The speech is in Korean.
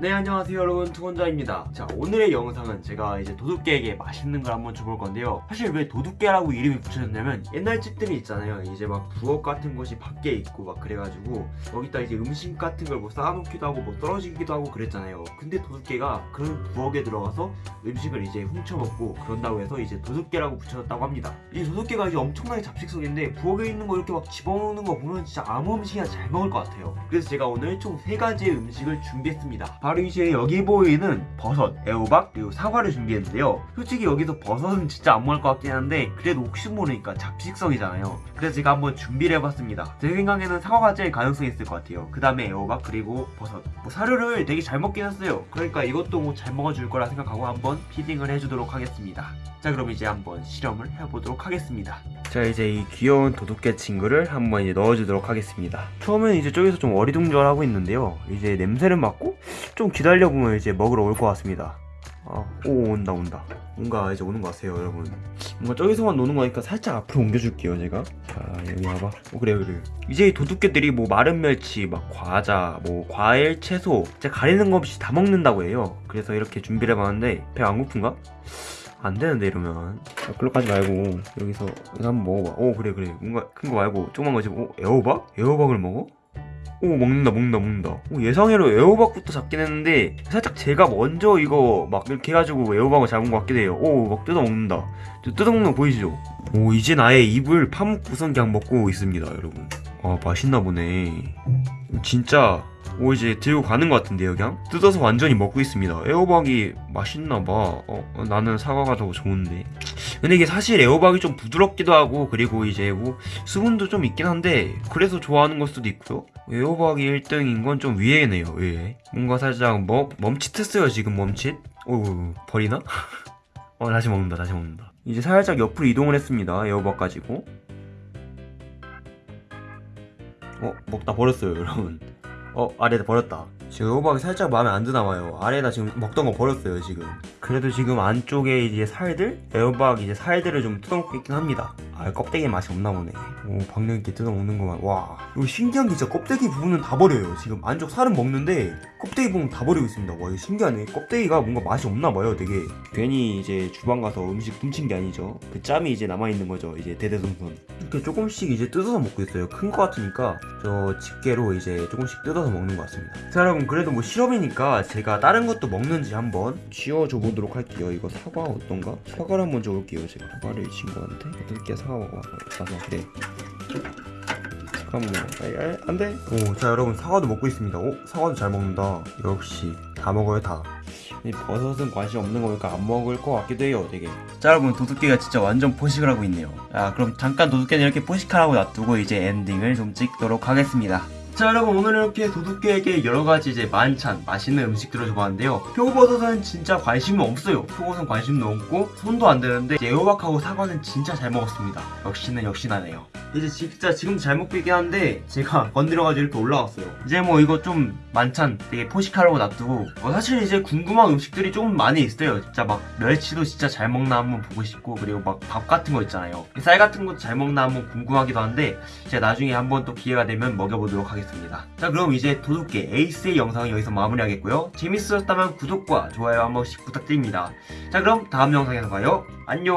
네 안녕하세요 여러분. 투건자입니다. 자 오늘의 영상은 제가 이제 도둑개에게 맛있는 걸 한번 줘볼 건데요. 사실 왜 도둑개라고 이름이 붙여졌냐면 옛날 집들이 있잖아요. 이제 막 부엌 같은 곳이 밖에 있고 막 그래가지고 거기다 이제 음식 같은 걸 뭐 쌓아놓기도 하고 뭐 떨어지기도 하고 그랬잖아요. 근데 도둑개가 그런 부엌에 들어가서 음식을 이제 훔쳐먹고 그런다고 해서 이제 도둑개라고 붙여졌다고 합니다. 이 도둑개가 이제 엄청나게 잡식성인데 부엌에 있는 거 이렇게 막 집어먹는 거 보면 진짜 아무 음식이나 잘 먹을 것 같아요. 그래서 제가 오늘 총세 가지의 음식을 준비했습니다 바로 이제 여기 보이는 버섯, 애호박, 그리고 사과를 준비했는데요. 솔직히 여기서 버섯은 진짜 안 먹을 것 같긴 한데 그래도 혹시 모르니까 잡식성이잖아요. 그래서 제가 한번 준비를 해봤습니다. 제 생각에는 사과가 제일 가능성이 있을 것 같아요. 그 다음에 애호박 그리고 버섯. 뭐 사료를 되게 잘 먹긴 했어요. 그러니까 이것도 뭐 잘 먹어줄 거라 생각하고 한번 피딩을 해주도록 하겠습니다. 자 그럼 이제 한번 실험을 해보도록 하겠습니다. 자 이제 이 귀여운 도둑개 친구를 한번 이제 넣어주도록 하겠습니다. 처음에는 이제 저기서 좀 어리둥절하고 있는데요. 이제 냄새를 맡고 좀 기다려보면 이제 먹으러 올 것 같습니다. 아, 오 온다 온다. 뭔가 이제 오는 것 같아요 여러분. 뭔가 저기서만 노는 거니까 살짝 앞으로 옮겨줄게요 제가. 자 여기 와봐. 어 그래요 그래요. 이제 이 도둑개들이 뭐 마른 멸치, 막 과자, 뭐 과일, 채소 진짜 가리는 거 없이 다 먹는다고 해요. 그래서 이렇게 준비를 해봤는데 배 안 고픈가? 안 되는데 이러면 아, 글로 가지 말고 여기서 이거 한번 먹어봐 오 그래 그래 뭔가 큰 거 말고 조그만 거 지금 오 애호박? 애호박을 먹어? 오 먹는다 먹는다 먹는다. 오, 예상외로 애호박부터 잡긴 했는데 살짝 제가 먼저 이거 막 이렇게 해가지고 애호박을 잡은 것 같기도 해요. 오막 뜯어 먹는다. 저 뜯어 먹는 거 보이시죠? 오 이제 나의 입을 파묵구성 그냥 먹고 있습니다 여러분. 아 맛있나 보네. 진짜 오 이제 들고 가는 것 같은데요 그냥? 뜯어서 완전히 먹고 있습니다. 애호박이 맛있나봐. 어, 어, 나는 사과가 더 좋은데 근데 이게 사실 애호박이 좀 부드럽기도 하고 그리고 이제 뭐 수분도 좀 있긴 한데 그래서 좋아하는 걸 수도 있고요 애호박이 1등인 건 좀 위에네요 예. 뭔가 살짝 멈, 멈칫했어요 지금 멈칫. 오 버리나? 어 다시 먹는다 다시 먹는다. 이제 살짝 옆으로 이동을 했습니다 애호박 가지고. 어 먹다 버렸어요 여러분. 어 아래다 버렸다 지금 호박이 살짝 마음에 안 드나 봐요. 아래다 지금 먹던 거 버렸어요 지금. 그래도 지금 안쪽에 이제 살들? 애호박 이제 살들을 좀 뜯어먹고 있긴 합니다. 아 껍데기 맛이 없나 보네. 오 박력 있게 뜯어먹는 거만. 와 이거 신기한 게 진짜 껍데기 부분은 다 버려요 지금. 안쪽 살은 먹는데 껍데기 부분 다 버리고 있습니다. 와 이거 신기하네. 껍데기가 뭔가 맛이 없나 봐요 되게. 괜히 이제 주방 가서 음식 훔친 게 아니죠. 그 짬이 이제 남아있는 거죠 이제 대대손손. 이렇게 조금씩 이제 뜯어서 먹고 있어요. 큰 거 같으니까 저 집게로 이제 조금씩 뜯어서 먹는 것 같습니다. 자 여러분 그래도 뭐 실험이니까 제가 다른 것도 먹는지 한번 쥐어줘 보도록 할게요. 이거 사과 어떤가? 사과를 한번 줘볼게요. 제가 사과를 이 친구한테 어떻게 사과 사과. 그래. 잠깐만 안돼. 오자 여러분 사과도 먹고 있습니다. 오 사과도 잘 먹는다. 역시 다 먹어요 다. 이 버섯은 관심 없는 거니까 안 먹을 것 같기도 해요 되게. 자 여러분 도둑개가 진짜 완전 포식을 하고 있네요. 자 그럼 잠깐 도둑개는 이렇게 포식하라고 놔두고 이제 엔딩을 좀 찍도록 하겠습니다 자 여러분 오늘 이렇게 도둑개에게 여러가지 이제 만찬 맛있는 음식들을 줘봤는데요. 표고버섯은 진짜 관심이 없어요. 표고버섯은 관심도 없고 손도 안 되는데 이제 애호박하고 사과는 진짜 잘 먹었습니다. 역시는 역시나네요 이제 진짜 지금도 잘 먹고 있긴 한데 제가 건드려가지고 이렇게 올라왔어요. 이제 뭐 이거 좀 만찬 되게 포식하라고 놔두고 어, 사실 이제 궁금한 음식들이 조금 많이 있어요. 진짜 막 멸치도 진짜 잘 먹나 한번 보고 싶고 그리고 막 밥 같은 거 있잖아요. 쌀 같은 것도 잘 먹나 한번 궁금하기도 한데 제가 나중에 한번 또 기회가 되면 먹여보도록 하겠습니다. 자 그럼 이제 도둑개 에이스의 영상은 여기서 마무리하겠고요. 재밌으셨다면 구독과 좋아요 한 번씩 부탁드립니다. 자 그럼 다음 영상에서 봐요. 안녕